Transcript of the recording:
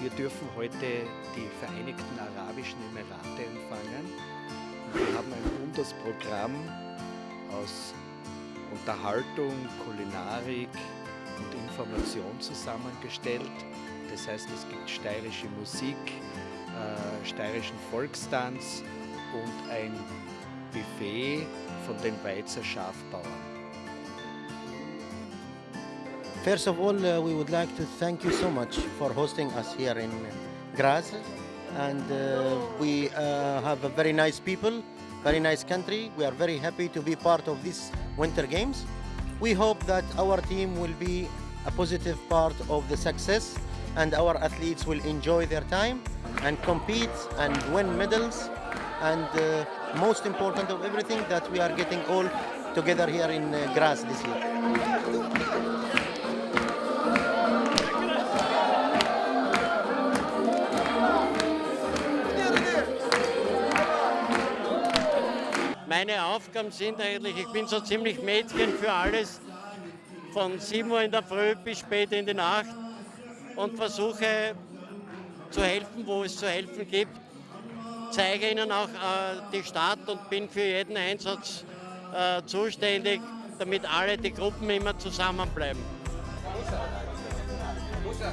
Wir dürfen heute die Vereinigten Arabischen Emirate empfangen. Wir haben ein buntes Programm aus Unterhaltung, Kulinarik und Information zusammengestellt. Das heißt, es gibt steirische Musik, äh, steirischen Volkstanz und ein Buffet von den Weizer Schafbauern. First of all, uh, we would like to thank you so much for hosting us here in Graz. And uh, we uh, have a very nice people, very nice country. We are very happy to be part of these Winter Games. We hope that our team will be a positive part of the success and our athletes will enjoy their time and compete and win medals. And uh, most important of everything, that we are getting all together here in uh, Graz this year. Meine Aufgaben sind eigentlich, ich bin so ziemlich Mädchen für alles, von 7 Uhr in der Früh bis spät in die Nacht und versuche zu helfen, wo es zu helfen gibt. Zeige ihnen auch äh, die Stadt und bin für jeden Einsatz äh, zuständig, damit alle die Gruppen immer zusammenbleiben. Musa. Musa.